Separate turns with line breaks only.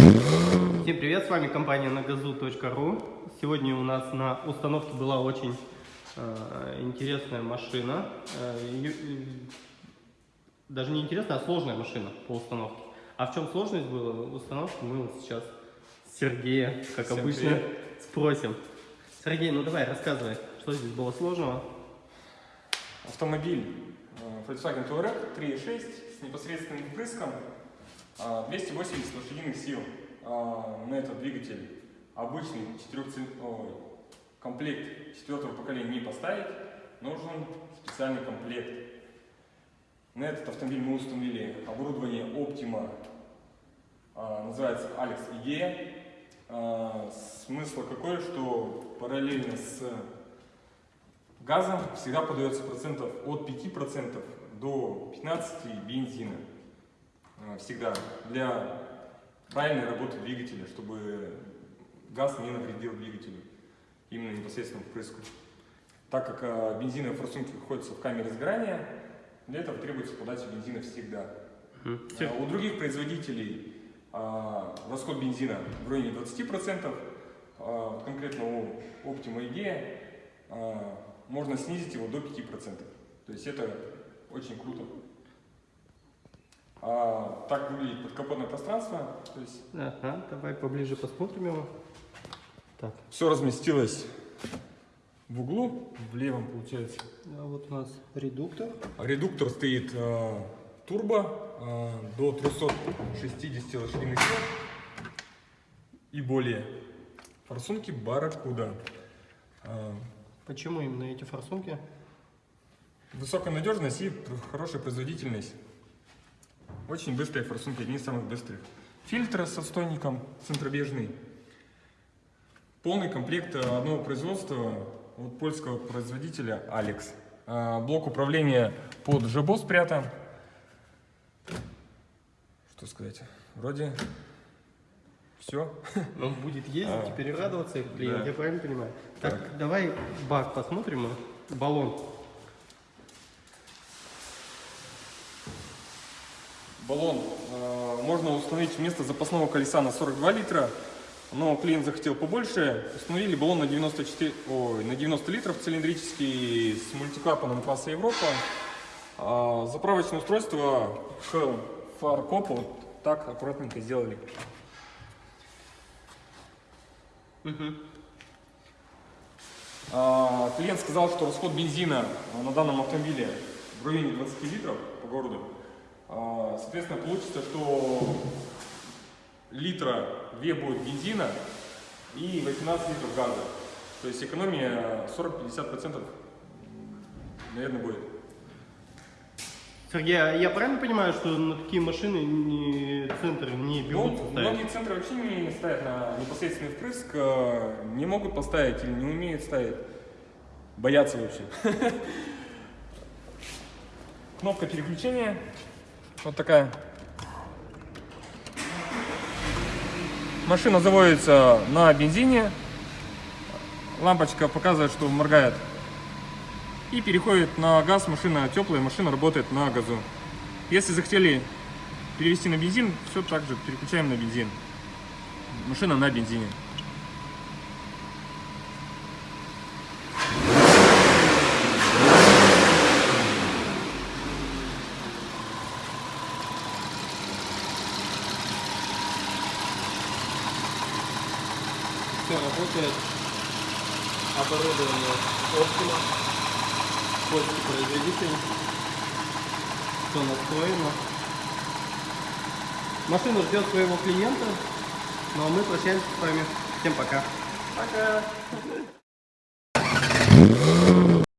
Всем привет, с вами компания nagazu.ru. Сегодня у нас на установке была очень э, интересная машина. Э, э, даже не интересная, а сложная машина по установке. А в чем сложность была в установке, мы вот сейчас Сергея, как
Всем
обычно,
привет.
спросим. Сергей, ну давай, рассказывай, что здесь было сложного.
Автомобиль э, Volkswagen Touareg 3.6 с непосредственным впрыском, 280 лошадиных сил а, на этот двигатель. Обычный ой, комплект четвертого поколения не поставить, нужен специальный комплект. На этот автомобиль мы установили оборудование Optima, а, называется Alex IGE. А, Смысл какой, что параллельно с газом всегда подается процентов от 5% до 15% бензина. А, Всегда. Для правильной работы двигателя, чтобы газ не навредил двигателю. Именно непосредственно впрыску. Так как а, бензиновые форсунки находятся в камере сгорания, для этого требуется подача бензина всегда. А У других производителей расход бензина в районе 20%, а, вот конкретно у Optima EG а, можно снизить его до 5%. То есть это очень круто. А, так выглядит подкапотное пространство. То есть
Ага, давай поближе посмотрим его. Так,
все разместилось в углу, в левом получается.
а вот у нас редуктор.
Редуктор стоит э, турбо э, до 360 лошадиных сил и более. Форсунки Барракуда. Э,
Почему именно эти форсунки?
высокая надежность и хорошая производительность. Очень быстрые форсунки, одни из самых быстрых. Фильтр с отстойником центробежный. Полный комплект э, одного производства от польского производителя Alex. А, Блок управления под жабо спрятан. Что сказать? Вроде все.
Он будет ездить
А,
и теперь радоваться клиент,
да.
я правильно понимаю? Так,
Так.
давай бак посмотрим, э, баллон.
Баллон э, можно установить вместо запасного колеса на 42 литра, но клиент захотел побольше. Установили баллон на 94, ой, на 90 литров цилиндрический с мультиклапаном класса Европа. А, заправочное устройство к фаркопу вот так аккуратненько сделали. А, Клиент сказал, что расход бензина на данном автомобиле в районе 20 литров по городу. А, Соответственно, получится, что литра 2 будет бензина и 18 литров газа. То есть экономия 40-50% наверное будет.
Сергей, а я правильно понимаю, что на такие машины не, центр не
Ну,
берутся ставить?
многие центры вообще не ставят на непосредственный впрыск, э, не могут поставить или не умеют ставить. Боятся вообще. Кнопка переключения. Вот такая. Машина заводится на бензине. Лампочка показывает, что моргает. И переходит на газ, машина теплая, машина работает на газу. Если захотели перевести на бензин, все так же переключаем на бензин. Машина на бензине.
Все работает. Оборудование Optima. Польский производитель. Все настроено. Машина ждет своего клиента. Ну а мы прощаемся с вами. Всем пока.
Пока.